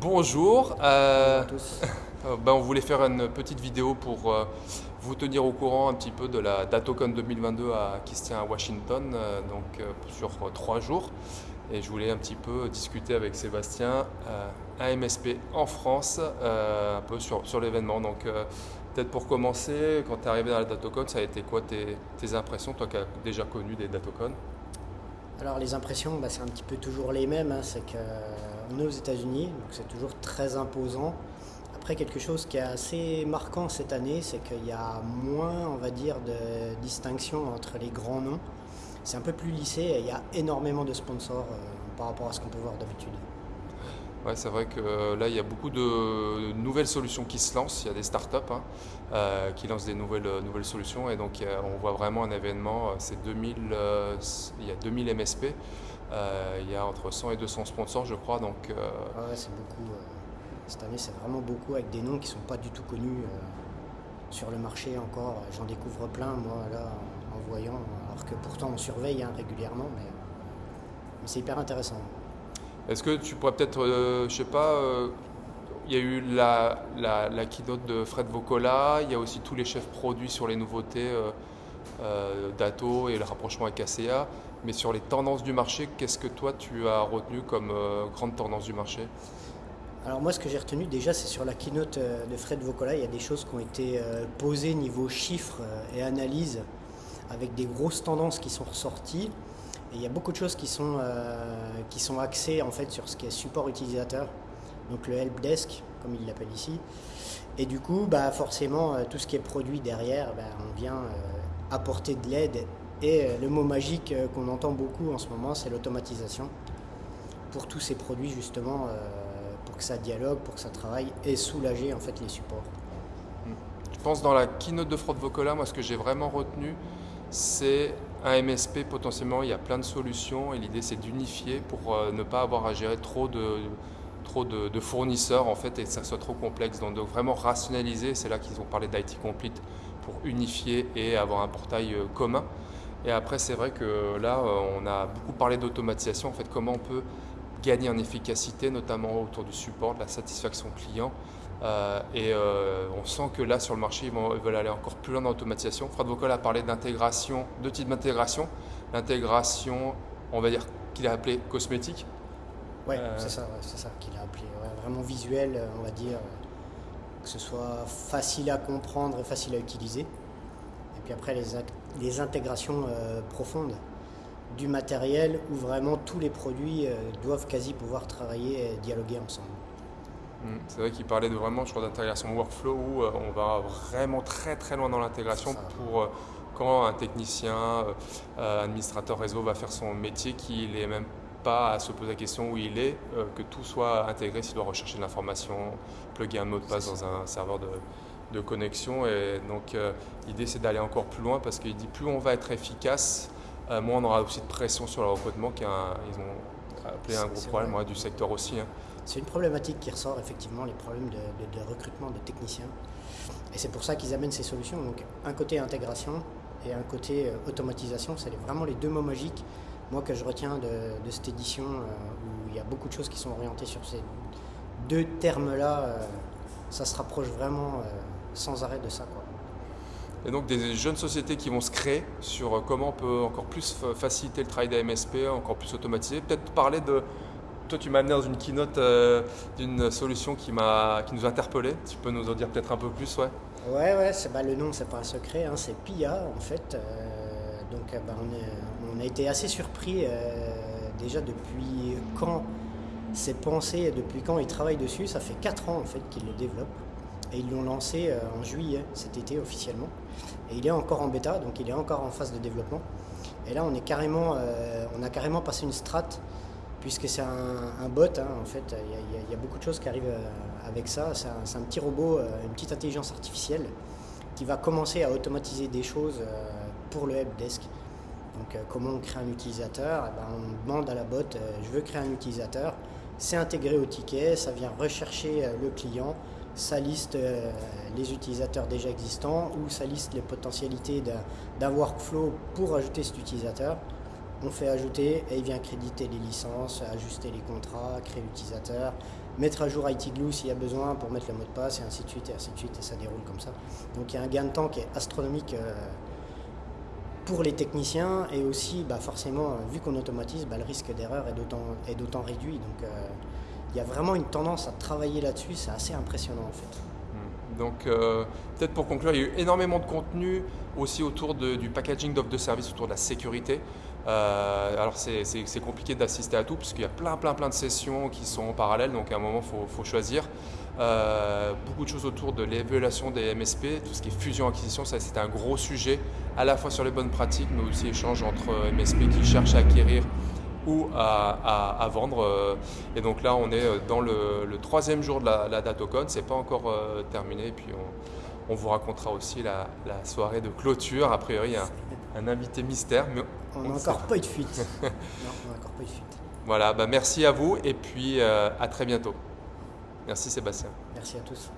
Bonjour. euh, à tous. euh, ben, on voulait faire une petite vidéo pour euh, vous tenir au courant un petit peu de la DatoCon 2022 à, qui se tient à Washington, euh, donc sur trois jours. Et je voulais un petit peu discuter avec Sébastien, euh, un MSP en France, un peu sur, sur l'événement. Donc peut-être pour commencer, quand tu es arrivé dans la DatoCon, ça a été quoi tes, tes impressions, toi qui as déjà connu des DatoCon Alors les impressions, bah, c'est un petit peu toujours les mêmes. hein. C'est qu'on est aux États-Unis, donc c'est toujours très imposant. Après, quelque chose qui est assez marquant cette année, c'est qu'il y a moins, on va dire, de distinction entre les grands noms. C'est un peu plus lissé et il y a énormément de sponsors euh, par rapport à ce qu'on peut voir d'habitude. Ouais, c'est vrai que euh, là, il y a beaucoup de nouvelles solutions qui se lancent. Il y a des startups hein, euh, qui lancent des nouvelles, euh, solutions. Et donc, on voit vraiment un événement. C'est 2000, euh, il y a 2000 MSP. il y a entre 100 et 200 sponsors, je crois. Donc, Ah c'est beaucoup. cette année, c'est vraiment beaucoup avec des noms qui sont pas du tout connus sur le marché encore. J'en découvre plein, moi, là, en, voyant. Alors que pourtant, on surveille hein, régulièrement, mais c'est hyper intéressant. Est-ce que tu pourrais peut-être, euh, je sais pas, euh, il y a eu la, keynote de Fred Vocola. Il y a aussi tous les chefs produits sur les nouveautés euh, euh, d'Ato et le rapprochement avec ACA. Mais sur les tendances du marché, qu'est-ce que toi tu as retenu comme grande tendance du marché? Alors moi, ce que j'ai retenu déjà, c'est sur la keynote de Fred Vocola, il y a des choses qui ont été posées niveau chiffres et analyse, avec des grosses tendances qui sont ressorties. Il y a beaucoup de choses qui sont, euh, qui sont axées en fait sur ce qui est support utilisateur, donc le helpdesk, comme il l'appelle ici. Et du coup, bah, forcément, euh, tout ce qui est produit derrière, bah, on vient euh, apporter de l'aide. Et le mot magique qu'on entend beaucoup en ce moment, c'est l'automatisation pour tous ces produits justement, pour que ça dialogue, pour que ça travaille et soulager en fait les supports. Je pense dans la keynote de Fred Vocola, moi ce que j'ai vraiment retenu, c'est un MSP potentiellement, il y a plein de solutions et l'idée c'est d'unifier pour euh, ne pas avoir à gérer trop de, fournisseurs en fait et que ça soit trop complexe. Donc, donc vraiment rationaliser, c'est là qu'ils ont parlé d'IT Complete pour unifier et avoir un portail euh, commun. Et après c'est vrai que là euh, on a beaucoup parlé d'automatisation, en fait comment on peut gagner en efficacité, notamment autour du support, de la satisfaction client. Euh, et euh, on sent que là, sur le marché, ils, vont- ils veulent aller encore plus loin dans l'automatisation. Fred Vocal a parlé d'intégration, deux types d'intégration. L'intégration, on va dire qu'il a appelé cosmétique. Ouais, Euh. c'est ça, ouais, c'est ça qu'il a appelé. ouais, vraiment visuel, on va dire, que ce soit facile à comprendre et facile à utiliser. Et puis après, les, les intégrations profondes du matériel où vraiment tous les produits doivent quasi pouvoir travailler et dialoguer ensemble. Mm. C'est vrai qu'il parlait de vraiment, je crois, d'intégration workflow où euh, on va vraiment très très loin dans l'intégration pour euh, quand un technicien, euh, administrateur réseau va faire son métier, qu'il n'ait même pas à se poser la question où il est, euh, que tout soit intégré s'il doit rechercher de l'information, plugger un mot de passe dans un serveur de, de connexion. Et donc euh, l'idée c'est d'aller encore plus loin parce qu'il dit plus on va être efficace, euh, moins on aura aussi de pression sur le recrutement, est ils ont appelé un C'est- gros c'est problème vrai. ouais, du secteur aussi. hein. C'est une problématique qui ressort effectivement, les problèmes de, de- de recrutement de techniciens. Et c'est pour ça qu'ils amènent ces solutions. Donc un côté intégration et un côté euh, automatisation, c'est vraiment les deux mots magiques, moi que je retiens de, de cette édition euh, où il y a beaucoup de choses qui sont orientées sur ces deux termes-là. euh, ça se rapproche vraiment sans arrêt de ça. Quoi. Et donc des jeunes sociétés qui vont se créer sur euh, comment on peut encore plus fa- faciliter le travail des MSP, encore plus automatiser. Peut-être parler de... Toi tu m'as amené dans une keynote euh, d'une solution qui, qui nous a interpellés. Tu peux nous en dire peut-être un peu plus ouais. Ouais, ouais, bah, le nom, c'est pas un secret, hein, c'est PIA en fait. Euh, donc, bah, on, a été assez surpris déjà depuis quand c'est pensé, depuis quand ils travaillent dessus. Ça fait 4 ans en fait qu'ils le développent. Et ils l'ont lancé euh, en juillet cet été officiellement. Et il est encore en bêta, donc il est encore en phase de développement. Et là, on, est carrément, euh, on a carrément passé une strate puisque c'est un, bot, hein, en fait, il y, a- beaucoup de choses qui arrivent euh, avec ça. C'est un, petit robot, une petite intelligence artificielle qui va commencer à automatiser des choses pour le helpdesk. Donc, comment on crée un utilisateur? Eh ben, On demande à la bot, je veux créer un utilisateur. C'est intégré au ticket, ça vient rechercher le client, ça liste euh, les utilisateurs déjà existants ou ça liste les potentialités d'un workflow pour ajouter cet utilisateur. on fait ajouter et il vient créditer les licences, ajuster les contrats, créer l'utilisateur, mettre à jour IT Glue s'il y a besoin pour mettre le mot de passe et ainsi de suite et ainsi de suite et ça déroule comme ça. Donc il y a un gain de temps qui est astronomique euh, pour les techniciens et aussi bah, forcément vu qu'on automatise, bah, le risque d'erreur est d'autant réduit. Donc euh, il y a vraiment une tendance à travailler là-dessus, c'est assez impressionnant en fait. Hmm. Donc euh, peut-être pour conclure, il y a eu énormément de contenu aussi autour du packaging d'offres de services, autour de la sécurité. Euh, alors c'est compliqué d'assister à tout parce qu'il y a plein plein plein de sessions qui sont en parallèle, donc à un moment il faut, choisir. Euh, beaucoup de choses autour de l'évaluation des MSP, tout ce qui est fusion-acquisition, ça c'est un gros sujet, à la fois sur les bonnes pratiques, mais aussi échange entre MSP qui cherchent à acquérir ou à, vendre. Euh, et donc là, on est dans le, troisième jour de la, la DatoCon, c'est pas encore terminé, et puis on, vous racontera aussi la, soirée de clôture. A priori, un, un invité mystère, mais on n'a encore pas eu de fuite. non, on n'a encore pas eu de fuite. Voilà, bah merci à vous et puis euh, à très bientôt. Merci Sébastien. Merci à tous.